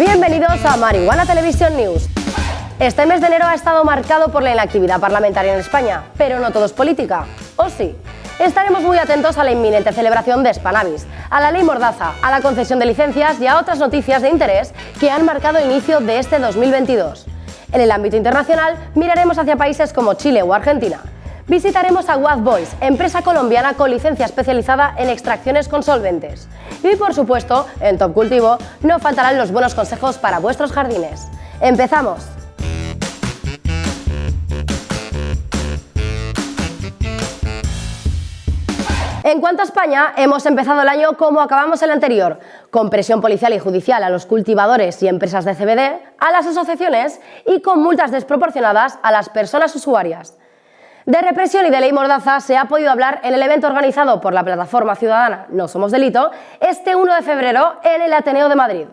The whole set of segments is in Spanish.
Bienvenidos a Marihuana Televisión News. Este mes de enero ha estado marcado por la inactividad parlamentaria en España, pero no todo es política, ¿o sí? Estaremos muy atentos a la inminente celebración de Spanavis, a la ley Mordaza, a la concesión de licencias y a otras noticias de interés que han marcado inicio de este 2022. En el ámbito internacional miraremos hacia países como Chile o Argentina. Visitaremos a Watt Boys, empresa colombiana con licencia especializada en extracciones con solventes. Y por supuesto, en Top Cultivo no faltarán los buenos consejos para vuestros jardines. ¡Empezamos! En cuanto a España, hemos empezado el año como acabamos el anterior, con presión policial y judicial a los cultivadores y empresas de CBD, a las asociaciones y con multas desproporcionadas a las personas usuarias. De represión y de ley Mordaza se ha podido hablar en el evento organizado por la plataforma ciudadana No Somos Delito este 1 de febrero en el Ateneo de Madrid.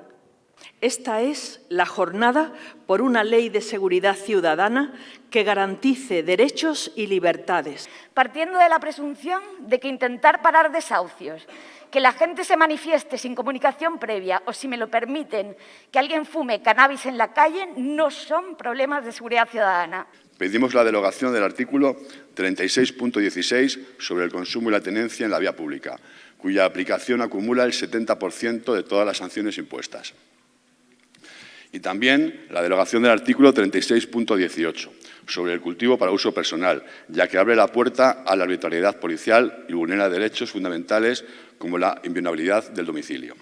Esta es la jornada por una ley de seguridad ciudadana que garantice derechos y libertades. Partiendo de la presunción de que intentar parar desahucios, que la gente se manifieste sin comunicación previa o, si me lo permiten, que alguien fume cannabis en la calle, no son problemas de seguridad ciudadana. Pedimos la derogación del artículo 36.16 sobre el consumo y la tenencia en la vía pública, cuya aplicación acumula el 70% de todas las sanciones impuestas. Y también la derogación del artículo 36.18 sobre el cultivo para uso personal, ya que abre la puerta a la arbitrariedad policial y vulnera derechos fundamentales como la inviolabilidad del domicilio.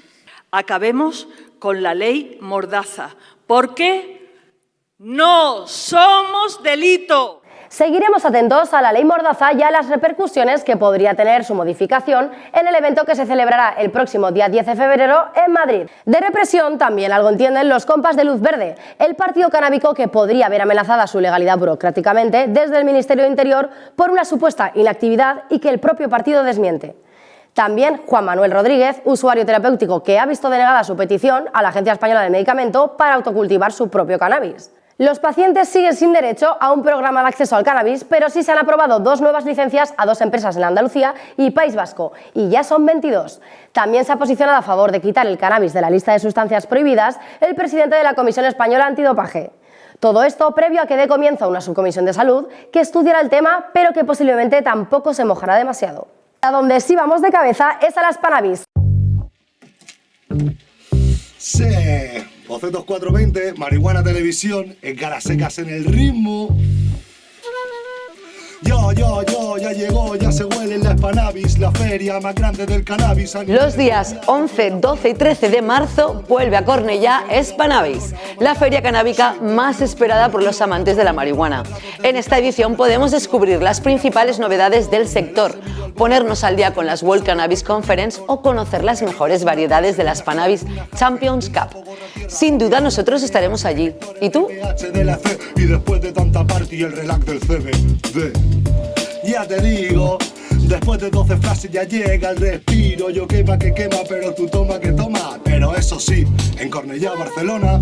Acabemos con la ley Mordaza. ¿Por qué? No somos delito. Seguiremos atentos a la ley Mordaza y a las repercusiones que podría tener su modificación en el evento que se celebrará el próximo día 10 de febrero en Madrid. De represión también algo entienden los compas de Luz Verde, el partido canábico que podría ver amenazada su legalidad burocráticamente desde el Ministerio de Interior por una supuesta inactividad y que el propio partido desmiente. También Juan Manuel Rodríguez, usuario terapéutico que ha visto denegada su petición a la Agencia Española del Medicamento para autocultivar su propio cannabis. Los pacientes siguen sin derecho a un programa de acceso al cannabis, pero sí se han aprobado dos nuevas licencias a dos empresas en Andalucía y País Vasco, y ya son 22. También se ha posicionado a favor de quitar el cannabis de la lista de sustancias prohibidas el presidente de la Comisión Española Antidopaje. Todo esto previo a que dé comienzo una subcomisión de salud que estudiará el tema, pero que posiblemente tampoco se mojará demasiado. A donde sí vamos de cabeza es a las Panabis. Sí. Bocetos 420, Marihuana Televisión, en secas en el ritmo. Yo, yo, yo, ya llegó, ya se huele la la feria más grande del cannabis. Los días 11, 12 y 13 de marzo vuelve a Cornellá Spanavis, la feria canábica más esperada por los amantes de la marihuana. En esta edición podemos descubrir las principales novedades del sector, ponernos al día con las World Cannabis Conference o conocer las mejores variedades de la Spanavis Champions Cup. Sin duda nosotros estaremos allí. ¿Y tú? Ya te digo, después de 12 frases ya llega el respiro. Yo quema que quema, pero tú toma que toma. Pero eso sí, en Cornellá, Barcelona.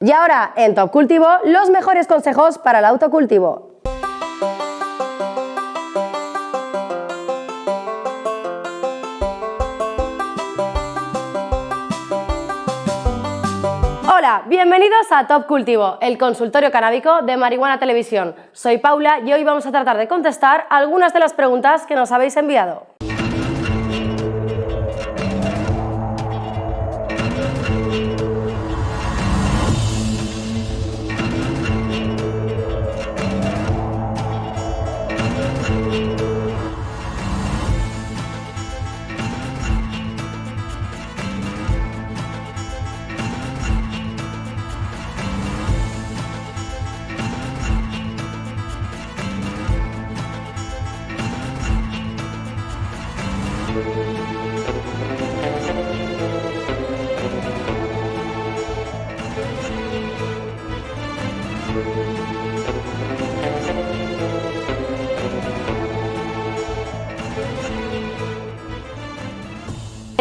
Y ahora, en Top Cultivo, los mejores consejos para el autocultivo. Bienvenidos a Top Cultivo, el consultorio canábico de Marihuana Televisión. Soy Paula y hoy vamos a tratar de contestar algunas de las preguntas que nos habéis enviado.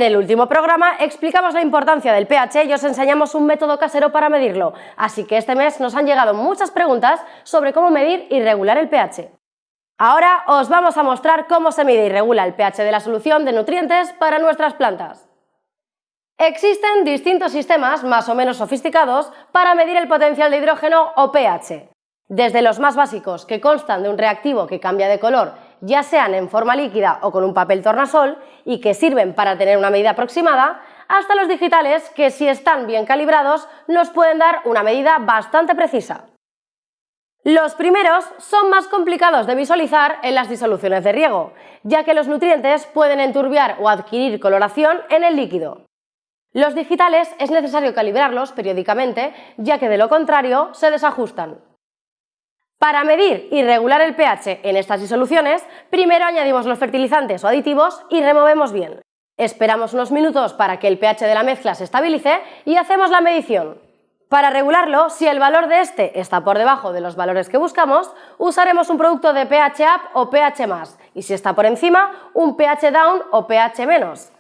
En el último programa explicamos la importancia del pH y os enseñamos un método casero para medirlo, así que este mes nos han llegado muchas preguntas sobre cómo medir y regular el pH. Ahora os vamos a mostrar cómo se mide y regula el pH de la solución de nutrientes para nuestras plantas. Existen distintos sistemas más o menos sofisticados para medir el potencial de hidrógeno o pH, desde los más básicos que constan de un reactivo que cambia de color, ya sean en forma líquida o con un papel tornasol y que sirven para tener una medida aproximada, hasta los digitales que si están bien calibrados nos pueden dar una medida bastante precisa. Los primeros son más complicados de visualizar en las disoluciones de riego, ya que los nutrientes pueden enturbiar o adquirir coloración en el líquido. Los digitales es necesario calibrarlos periódicamente, ya que de lo contrario se desajustan. Para medir y regular el pH en estas disoluciones, primero añadimos los fertilizantes o aditivos y removemos bien. Esperamos unos minutos para que el pH de la mezcla se estabilice y hacemos la medición. Para regularlo, si el valor de este está por debajo de los valores que buscamos, usaremos un producto de pH up o pH y si está por encima, un pH down o pH menos.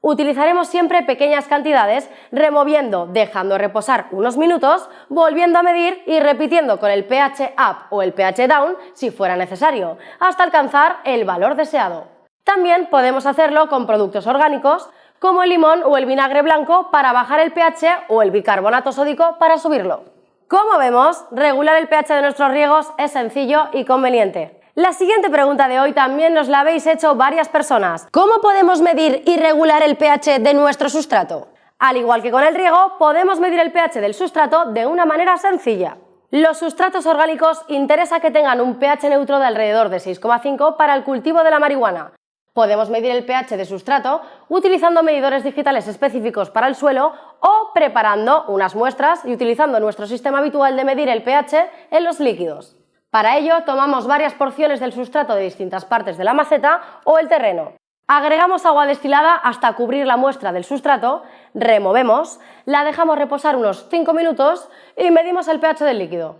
Utilizaremos siempre pequeñas cantidades, removiendo, dejando reposar unos minutos, volviendo a medir y repitiendo con el pH up o el pH down si fuera necesario, hasta alcanzar el valor deseado. También podemos hacerlo con productos orgánicos, como el limón o el vinagre blanco para bajar el pH o el bicarbonato sódico para subirlo. Como vemos, regular el pH de nuestros riegos es sencillo y conveniente. La siguiente pregunta de hoy también nos la habéis hecho varias personas. ¿Cómo podemos medir y regular el pH de nuestro sustrato? Al igual que con el riego, podemos medir el pH del sustrato de una manera sencilla. Los sustratos orgánicos interesa que tengan un pH neutro de alrededor de 6,5 para el cultivo de la marihuana, Podemos medir el pH de sustrato utilizando medidores digitales específicos para el suelo o preparando unas muestras y utilizando nuestro sistema habitual de medir el pH en los líquidos. Para ello tomamos varias porciones del sustrato de distintas partes de la maceta o el terreno. Agregamos agua destilada hasta cubrir la muestra del sustrato, removemos, la dejamos reposar unos 5 minutos y medimos el pH del líquido.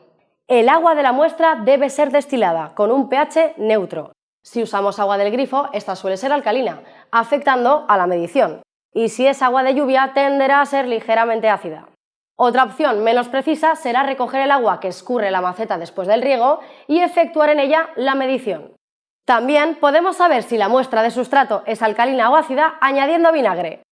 El agua de la muestra debe ser destilada con un pH neutro. Si usamos agua del grifo, esta suele ser alcalina, afectando a la medición. Y si es agua de lluvia, tenderá a ser ligeramente ácida. Otra opción menos precisa será recoger el agua que escurre la maceta después del riego y efectuar en ella la medición. También podemos saber si la muestra de sustrato es alcalina o ácida añadiendo vinagre.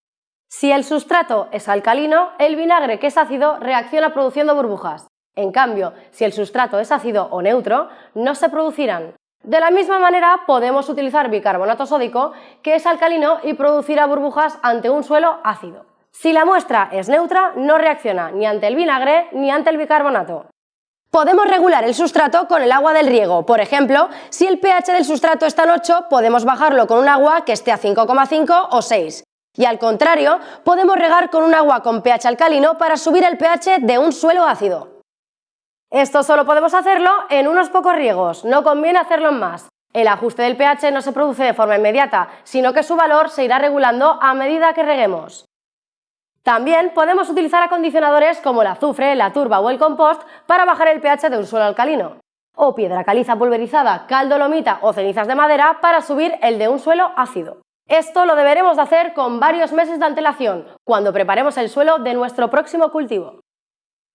Si el sustrato es alcalino, el vinagre que es ácido reacciona produciendo burbujas. En cambio, si el sustrato es ácido o neutro, no se producirán. De la misma manera podemos utilizar bicarbonato sódico, que es alcalino y producirá burbujas ante un suelo ácido. Si la muestra es neutra, no reacciona ni ante el vinagre ni ante el bicarbonato. Podemos regular el sustrato con el agua del riego. Por ejemplo, si el pH del sustrato está en 8, podemos bajarlo con un agua que esté a 5,5 o 6. Y al contrario, podemos regar con un agua con pH alcalino para subir el pH de un suelo ácido. Esto solo podemos hacerlo en unos pocos riegos, no conviene hacerlo en más. El ajuste del pH no se produce de forma inmediata, sino que su valor se irá regulando a medida que reguemos. También podemos utilizar acondicionadores como el azufre, la turba o el compost para bajar el pH de un suelo alcalino, o piedra caliza pulverizada, cal dolomita o cenizas de madera para subir el de un suelo ácido. Esto lo deberemos hacer con varios meses de antelación, cuando preparemos el suelo de nuestro próximo cultivo.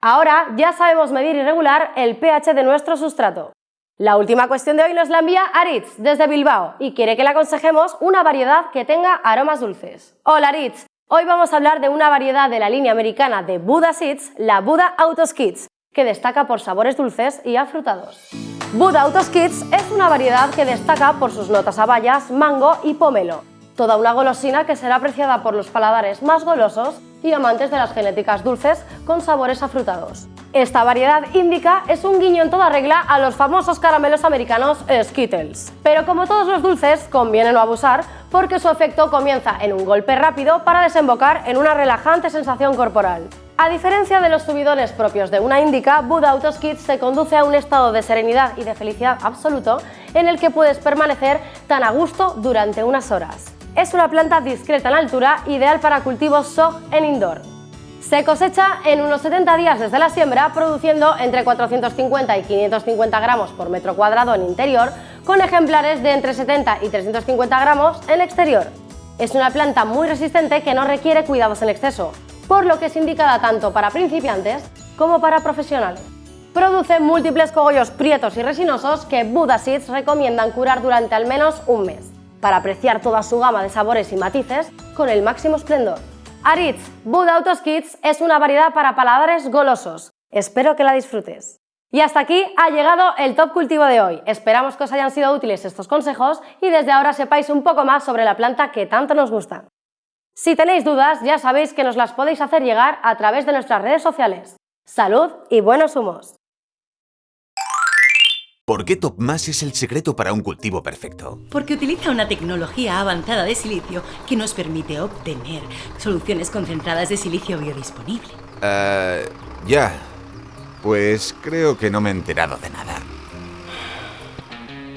Ahora ya sabemos medir y regular el pH de nuestro sustrato. La última cuestión de hoy nos la envía Aritz desde Bilbao y quiere que le aconsejemos una variedad que tenga aromas dulces. Hola Aritz, hoy vamos a hablar de una variedad de la línea americana de Buddha Seeds, la Buddha Autos Kids, que destaca por sabores dulces y afrutados. Buddha Autos Kids es una variedad que destaca por sus notas a bayas, mango y pomelo, toda una golosina que será apreciada por los paladares más golosos y amantes de las genéticas dulces con sabores afrutados. Esta variedad índica es un guiño en toda regla a los famosos caramelos americanos Skittles. Pero como todos los dulces, conviene no abusar porque su efecto comienza en un golpe rápido para desembocar en una relajante sensación corporal. A diferencia de los subidones propios de una índica, Buddha Autos Kids se conduce a un estado de serenidad y de felicidad absoluto en el que puedes permanecer tan a gusto durante unas horas. Es una planta discreta en altura, ideal para cultivos SOG en indoor. Se cosecha en unos 70 días desde la siembra, produciendo entre 450 y 550 gramos por metro cuadrado en interior, con ejemplares de entre 70 y 350 gramos en exterior. Es una planta muy resistente que no requiere cuidados en exceso, por lo que es indicada tanto para principiantes como para profesionales. Produce múltiples cogollos prietos y resinosos que Buddha recomiendan curar durante al menos un mes, para apreciar toda su gama de sabores y matices con el máximo esplendor. Aritz Buddha Autos Kids es una variedad para paladares golosos. Espero que la disfrutes. Y hasta aquí ha llegado el Top Cultivo de hoy. Esperamos que os hayan sido útiles estos consejos y desde ahora sepáis un poco más sobre la planta que tanto nos gusta. Si tenéis dudas, ya sabéis que nos las podéis hacer llegar a través de nuestras redes sociales. ¡Salud y buenos humos! ¿Por qué TopMás es el secreto para un cultivo perfecto? Porque utiliza una tecnología avanzada de silicio que nos permite obtener soluciones concentradas de silicio biodisponible. Eh, ya. Pues creo que no me he enterado de nada.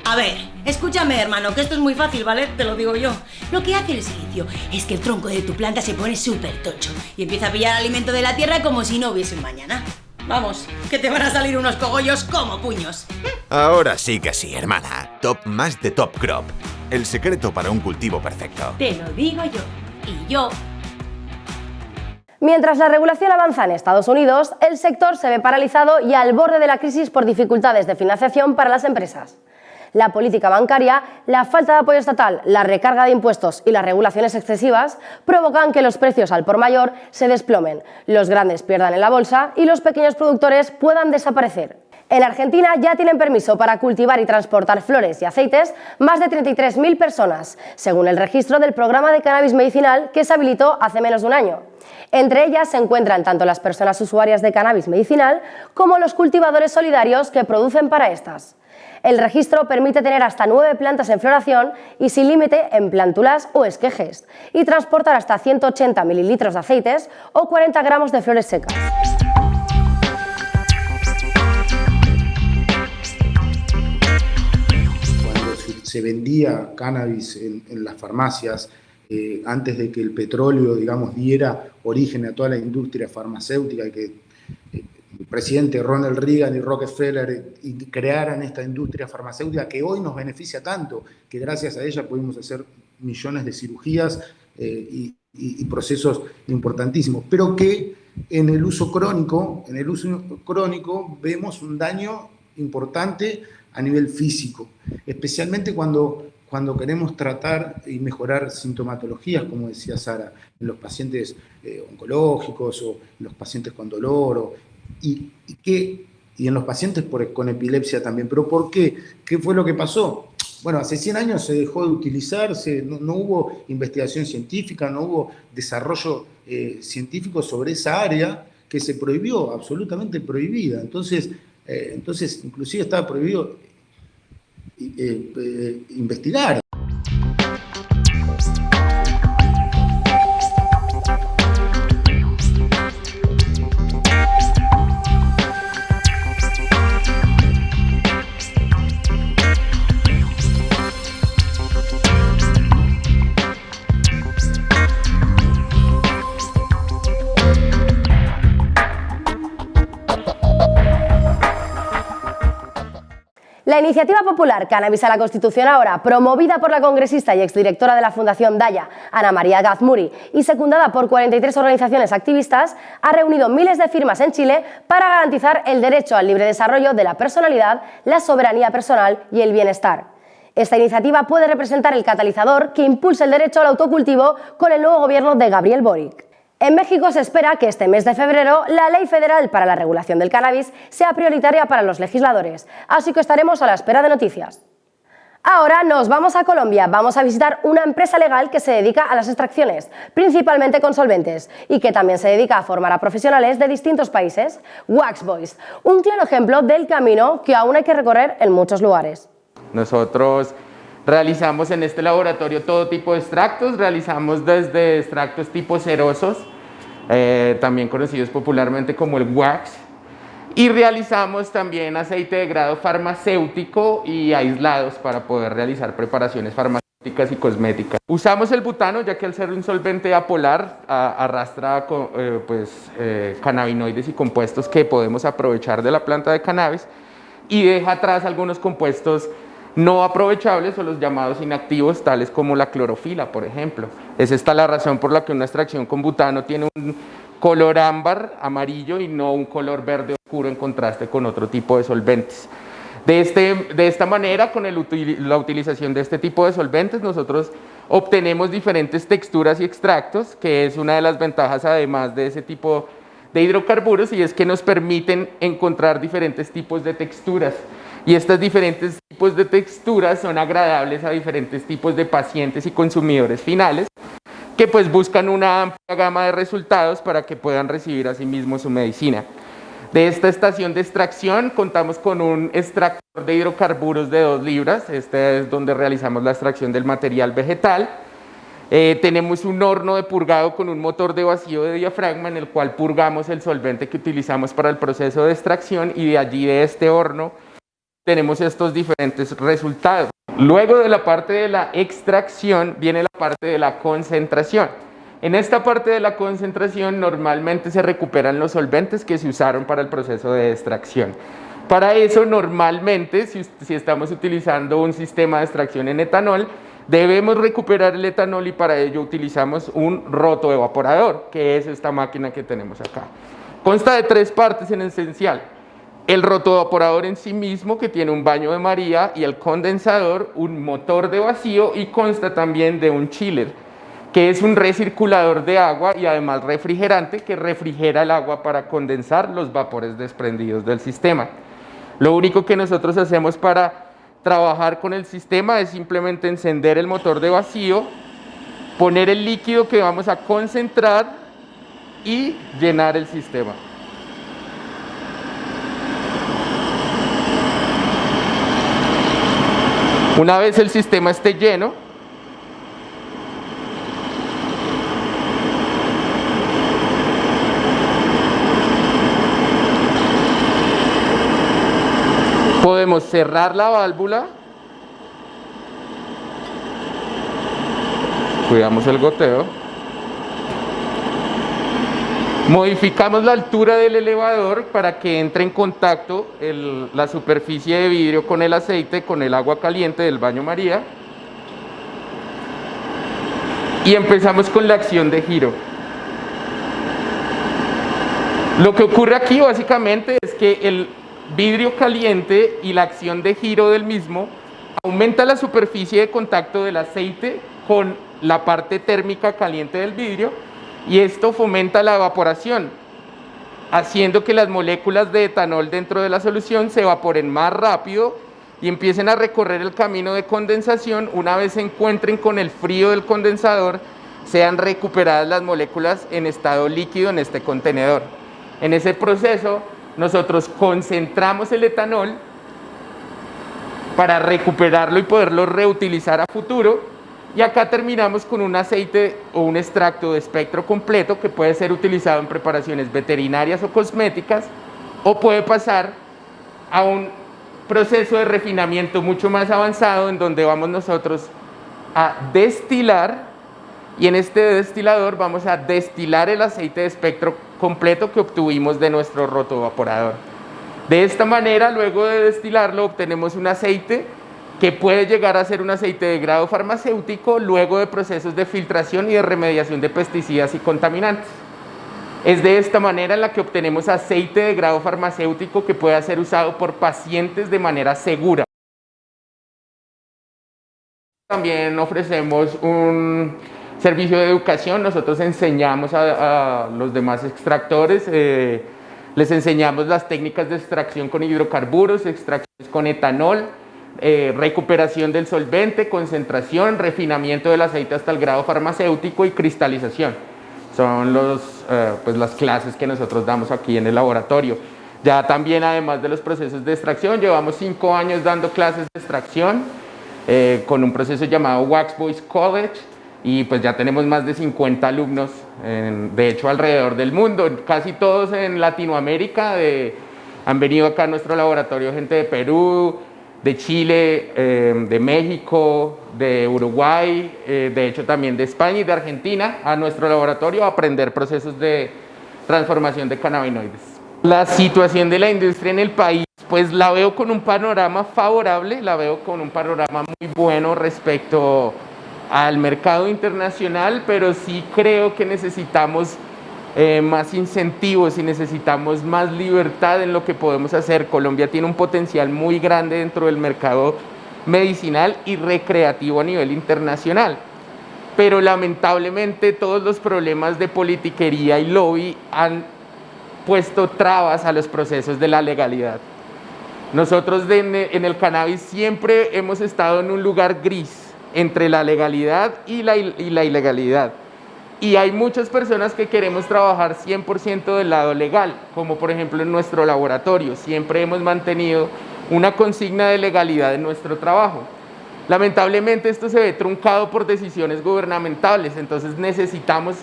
A ver, escúchame hermano, que esto es muy fácil, ¿vale? Te lo digo yo. Lo que hace el silicio es que el tronco de tu planta se pone súper tocho y empieza a pillar alimento de la tierra como si no hubiese un mañana. Vamos, que te van a salir unos cogollos como puños. Ahora sí que sí, hermana. Top más de Top Crop. El secreto para un cultivo perfecto. Te lo digo yo. Y yo Mientras la regulación avanza en Estados Unidos, el sector se ve paralizado y al borde de la crisis por dificultades de financiación para las empresas. La política bancaria, la falta de apoyo estatal, la recarga de impuestos y las regulaciones excesivas provocan que los precios al por mayor se desplomen, los grandes pierdan en la bolsa y los pequeños productores puedan desaparecer. En Argentina ya tienen permiso para cultivar y transportar flores y aceites más de 33.000 personas, según el registro del programa de cannabis medicinal que se habilitó hace menos de un año. Entre ellas se encuentran tanto las personas usuarias de cannabis medicinal como los cultivadores solidarios que producen para estas. El registro permite tener hasta nueve plantas en floración y sin límite en plántulas o esquejes, y transportar hasta 180 mililitros de aceites o 40 gramos de flores secas. Cuando se vendía cannabis en, las farmacias, eh, antes de que el petróleo, digamos, diera origen a toda la industria farmacéutica y que el presidente Ronald Reagan y Rockefeller crearan esta industria farmacéutica que hoy nos beneficia tanto, que gracias a ella pudimos hacer millones de cirugías eh, y, procesos importantísimos, pero que en el uso crónico, en el uso crónico vemos un daño importante a nivel físico, especialmente cuando, cuando queremos tratar y mejorar sintomatologías, como decía Sara, en los pacientes eh, oncológicos o en los pacientes con dolor o y, y, y en los pacientes con epilepsia también. ¿Pero por qué? ¿Qué fue lo que pasó? Bueno, hace 100 años se dejó de utilizarse, no, hubo investigación científica, no hubo desarrollo eh, científico sobre esa área que se prohibió, absolutamente prohibida. Entonces, eh, entonces inclusive estaba prohibido eh, investigar. Iniciativa popular Cannabis a la Constitución ahora, promovida por la congresista y exdirectora de la Fundación Daya, Ana María Gazmuri, y secundada por 43 organizaciones activistas, ha reunido miles de firmas en Chile para garantizar el derecho al libre desarrollo de la personalidad, la soberanía personal y el bienestar. Esta iniciativa puede representar el catalizador que impulsa el derecho al autocultivo con el nuevo gobierno de Gabriel Boric. En México se espera que este mes de febrero la Ley Federal para la Regulación del Cannabis sea prioritaria para los legisladores, así que estaremos a la espera de noticias. Ahora nos vamos a Colombia, vamos a visitar una empresa legal que se dedica a las extracciones, principalmente con solventes, y que también se dedica a formar a profesionales de distintos países, Waxboys, un claro ejemplo del camino que aún hay que recorrer en muchos lugares. Nosotros Realizamos en este laboratorio todo tipo de extractos, realizamos desde extractos tipo cerosos, eh, también conocidos popularmente como el wax, y realizamos también aceite de grado farmacéutico y aislados para poder realizar preparaciones farmacéuticas y cosméticas. Usamos el butano ya que al ser un solvente apolar arrastra eh, pues, eh, cannabinoides y compuestos que podemos aprovechar de la planta de cannabis y deja atrás algunos compuestos no aprovechables o los llamados inactivos, tales como la clorofila, por ejemplo. Es esta la razón por la que una extracción con butano tiene un color ámbar, amarillo y no un color verde oscuro en contraste con otro tipo de solventes. De, este, de esta manera, con la utilización de este tipo de solventes, nosotros obtenemos diferentes texturas y extractos, que es una de las ventajas además de ese tipo de hidrocarburos, y es que nos permiten encontrar diferentes tipos de texturas. Y estos diferentes tipos de texturas son agradables a diferentes tipos de pacientes y consumidores finales, que pues buscan una amplia gama de resultados para que puedan recibir a sí su medicina. De esta estación de extracción contamos con un extractor de hidrocarburos de 2 libras, este es donde realizamos la extracción del material vegetal. Eh, tenemos un horno de purgado con un motor de vacío de diafragma en el cual purgamos el solvente que utilizamos para el proceso de extracción y de allí de este horno tenemos estos diferentes resultados. Luego de la parte de la extracción viene la parte de la concentración. En esta parte de la concentración normalmente se recuperan los solventes que se usaron para el proceso de extracción. Para eso normalmente, si, estamos utilizando un sistema de extracción en etanol, debemos recuperar el etanol y para ello utilizamos un roto evaporador, que es esta máquina que tenemos acá. Consta de tres partes en esencial el rotoevaporador en sí mismo que tiene un baño de María y el condensador, un motor de vacío y consta también de un chiller que es un recirculador de agua y además refrigerante que refrigera el agua para condensar los vapores desprendidos del sistema. Lo único que nosotros hacemos para trabajar con el sistema es simplemente encender el motor de vacío, poner el líquido que vamos a concentrar y llenar el sistema. Una vez el sistema esté lleno, podemos cerrar la válvula, cuidamos el goteo, Modificamos la altura del elevador para que entre en contacto la superficie de vidrio con el aceite, con el agua caliente del baño María. Y empezamos con la acción de giro. Lo que ocurre aquí básicamente es que el vidrio caliente y la acción de giro del mismo aumenta la superficie de contacto del aceite con la parte térmica caliente del vidrio y esto fomenta la evaporación, haciendo que las moléculas de etanol dentro de la solución se evaporen más rápido y empiecen a recorrer el camino de condensación. Una vez se encuentren con el frío del condensador, sean recuperadas las moléculas en estado líquido en este contenedor. En ese proceso, nosotros concentramos el etanol para recuperarlo y poderlo reutilizar a futuro y acá terminamos con un aceite o un extracto de espectro completo que puede ser utilizado en preparaciones veterinarias o cosméticas o puede pasar a un proceso de refinamiento mucho más avanzado en donde vamos nosotros a destilar y en este destilador vamos a destilar el aceite de espectro completo que obtuvimos de nuestro rotovaporador. De esta manera, luego de destilarlo, obtenemos un aceite que puede llegar a ser un aceite de grado farmacéutico luego de procesos de filtración y de remediación de pesticidas y contaminantes. Es de esta manera en la que obtenemos aceite de grado farmacéutico que pueda ser usado por pacientes de manera segura. También ofrecemos un servicio de educación, nosotros enseñamos a, los demás extractores, eh, les enseñamos las técnicas de extracción con hidrocarburos, extracciones con etanol, eh, recuperación del solvente, concentración, refinamiento del aceite hasta el grado farmacéutico y cristalización. Son los, eh, pues las clases que nosotros damos aquí en el laboratorio. Ya también, además de los procesos de extracción, llevamos cinco años dando clases de extracción eh, con un proceso llamado Wax Boys College y pues ya tenemos más de 50 alumnos, de hecho alrededor del mundo, casi todos en Latinoamérica, han venido acá a nuestro laboratorio gente de Perú, de Chile, em, de México, de Uruguay, eh, de hecho también de España y de Argentina a nuestro laboratorio a aprender procesos de transformación de cannabinoides. La situación de la industria en el país, pues la veo con un panorama favorable, la veo con un panorama muy bueno respecto al mercado internacional, pero sí creo que necesitamos eh, más incentivos y necesitamos más libertad en lo que podemos hacer. Colombia tiene un potencial muy grande dentro del mercado medicinal y recreativo a nivel internacional. Pero lamentablemente todos los problemas de politiquería y lobby han puesto trabas a los procesos de la legalidad. Nosotros en el cannabis siempre hemos estado en un lugar gris entre la legalidad y la, y la ilegalidad. Y hay muchas personas que queremos trabajar 100% del lado legal, como por ejemplo en nuestro laboratorio. Siempre hemos mantenido una consigna de legalidad en nuestro trabajo. Lamentablemente esto se ve truncado por decisiones gubernamentales, entonces necesitamos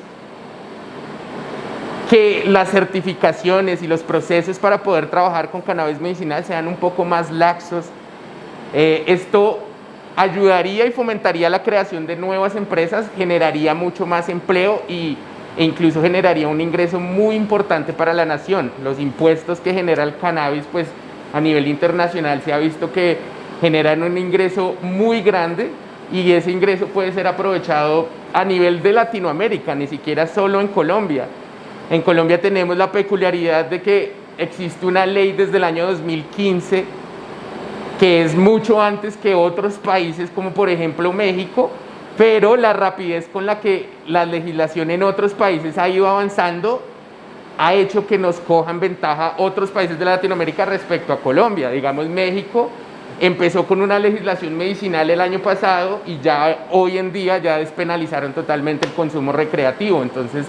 que las certificaciones y los procesos para poder trabajar con cannabis medicinal sean un poco más laxos. Eh, esto ayudaría y fomentaría la creación de nuevas empresas, generaría mucho más empleo y, e incluso generaría un ingreso muy importante para la nación. Los impuestos que genera el cannabis, pues a nivel internacional se ha visto que generan un ingreso muy grande y ese ingreso puede ser aprovechado a nivel de Latinoamérica, ni siquiera solo en Colombia. En Colombia tenemos la peculiaridad de que existe una ley desde el año 2015 que es mucho antes que otros países como por ejemplo México, pero la rapidez con la que la legislación en otros países ha ido avanzando ha hecho que nos cojan ventaja otros países de Latinoamérica respecto a Colombia. Digamos, México empezó con una legislación medicinal el año pasado y ya hoy en día ya despenalizaron totalmente el consumo recreativo. Entonces,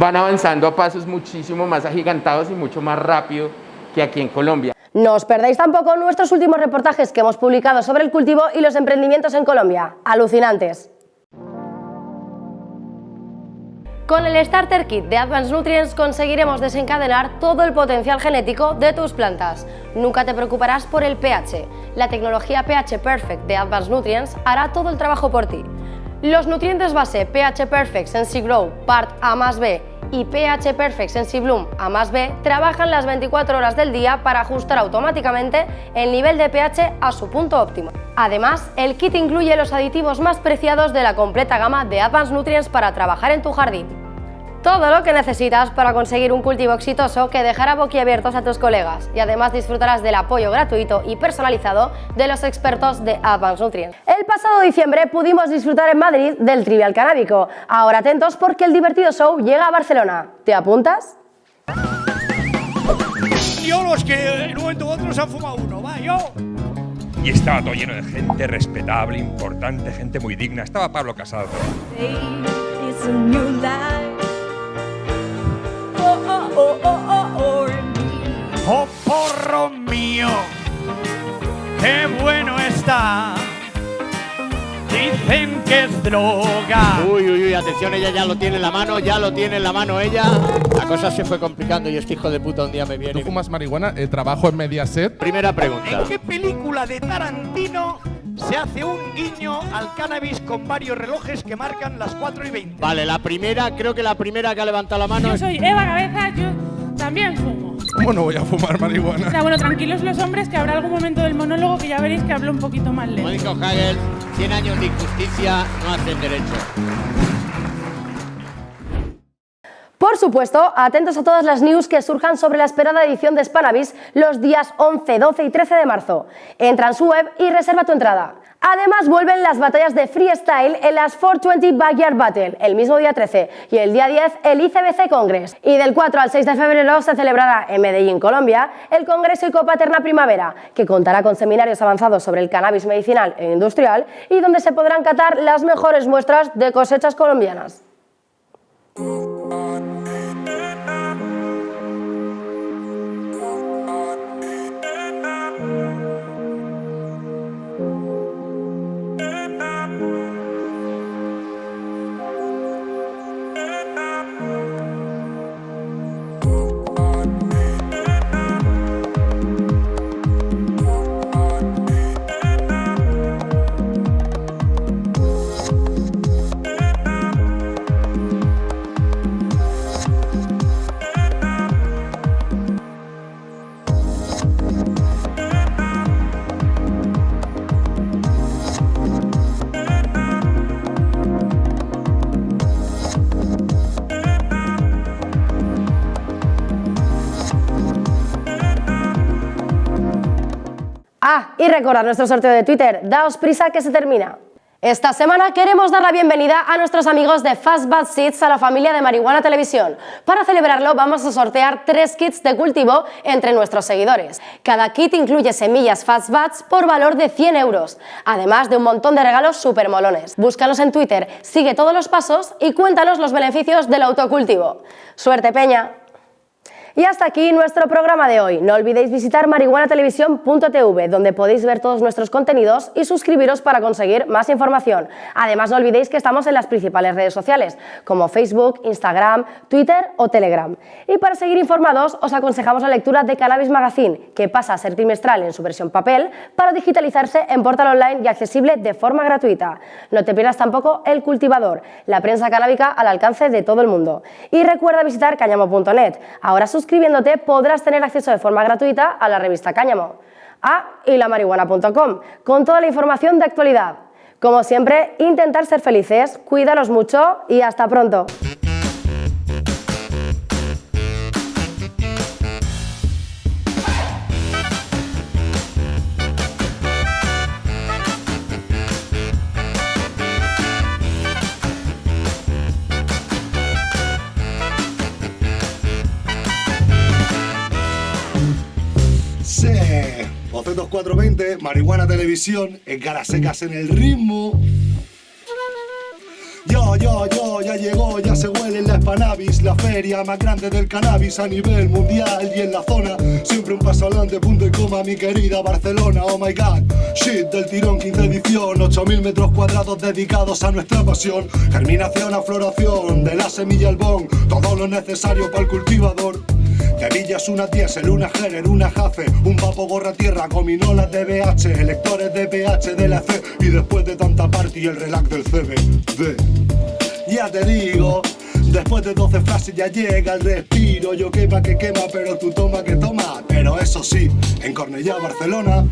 van avanzando a pasos muchísimo más agigantados y mucho más rápido que aquí en Colombia. No os perdáis tampoco nuestros últimos reportajes que hemos publicado sobre el cultivo y los emprendimientos en Colombia. Alucinantes. Con el Starter Kit de Advanced Nutrients conseguiremos desencadenar todo el potencial genético de tus plantas. Nunca te preocuparás por el pH. La tecnología pH Perfect de Advanced Nutrients hará todo el trabajo por ti. Los nutrientes base pH Perfect Sensi Grow Part A más B y pH Perfect Sensi Bloom A más B trabajan las 24 horas del día para ajustar automáticamente el nivel de pH a su punto óptimo. Además, el kit incluye los aditivos más preciados de la completa gama de Advanced Nutrients para trabajar en tu jardín. Todo lo que necesitas para conseguir un cultivo exitoso que dejará boquiabiertos a tus colegas y además disfrutarás del apoyo gratuito y personalizado de los expertos de Advanced Nutrients. El pasado diciembre pudimos disfrutar en Madrid del Trivial Canábico. Ahora atentos porque el divertido show llega a Barcelona. ¿Te apuntas? Yo los que en un momento u otro se han fumado uno, va, yo y estaba todo lleno de gente respetable, importante, gente muy digna. Estaba Pablo Casado. Oh, oh, oh, oh, oh porro mío, qué bueno está. Dicen que es droga. Uy, uy, uy, atención, ella ya lo tiene en la mano, ya lo tiene en la mano ella. La cosa se fue complicando y este hijo de puta un día me viene. ¿Tú fumas marihuana? Eh, ¿Trabajo en Mediaset? Primera pregunta. ¿En qué película de Tarantino se hace un guiño al cannabis con varios relojes que marcan las 4 y 20. Vale, la primera, creo que la primera que ha levantado la mano. Yo soy Eva Cabeza, yo también fumo. ¿Cómo no voy a fumar marihuana? O sea, bueno, tranquilos los hombres, que habrá algún momento del monólogo que ya veréis que hablo un poquito más lento. Como dijo Hagel, 100 años de injusticia no hacen derecho. Por supuesto, atentos a todas las news que surjan sobre la esperada edición de Spanavis los días 11, 12 y 13 de marzo. Entra en su web y reserva tu entrada. Además vuelven las batallas de freestyle en las 420 Backyard Battle, el mismo día 13, y el día 10 el ICBC Congress. Y del 4 al 6 de febrero se celebrará en Medellín, Colombia, el Congreso Ecopaterna Primavera, que contará con seminarios avanzados sobre el cannabis medicinal e industrial y donde se podrán catar las mejores muestras de cosechas colombianas. Y recordad nuestro sorteo de Twitter, daos prisa que se termina. Esta semana queremos dar la bienvenida a nuestros amigos de Fast Bad Seeds a la familia de Marihuana Televisión. Para celebrarlo vamos a sortear tres kits de cultivo entre nuestros seguidores. Cada kit incluye semillas Fast Buds por valor de 100 euros, además de un montón de regalos super molones. Búscanos en Twitter, sigue todos los pasos y cuéntanos los beneficios del autocultivo. ¡Suerte, Peña! Y hasta aquí nuestro programa de hoy. No olvidéis visitar marihuanatelevisión.tv, donde podéis ver todos nuestros contenidos y suscribiros para conseguir más información. Además, no olvidéis que estamos en las principales redes sociales, como Facebook, Instagram, Twitter o Telegram. Y para seguir informados, os aconsejamos la lectura de Cannabis Magazine, que pasa a ser trimestral en su versión papel, para digitalizarse en portal online y accesible de forma gratuita. No te pierdas tampoco El Cultivador, la prensa canábica al alcance de todo el mundo. Y recuerda visitar cañamo.net. Ahora sus suscribiéndote podrás tener acceso de forma gratuita a la revista Cáñamo. Ah, y la marihuana.com, con toda la información de actualidad. Como siempre, intentar ser felices, cuídanos mucho y hasta pronto. 2420, Marihuana Televisión, en caras secas en el ritmo. Yo, yo, yo, ya llegó, ya se huele en la Spanavis, la feria más grande del cannabis a nivel mundial y en la zona. Siempre un paso adelante, punto y coma, mi querida Barcelona, oh my god. Shit del tirón, 15 edición, 8000 metros cuadrados dedicados a nuestra pasión. Germinación a floración, de la semilla al bon, todo lo necesario para el cultivador. De villas una diésel, una Gerer, una Jace, un vapo gorra tierra, gominolas de BH, electores de PH de la C. Y después de tanta party el relax del CBD. Ya te digo, después de 12 frases ya llega el respiro, yo quema que quema, pero tú toma que toma, pero eso sí, en Cornellá, Barcelona,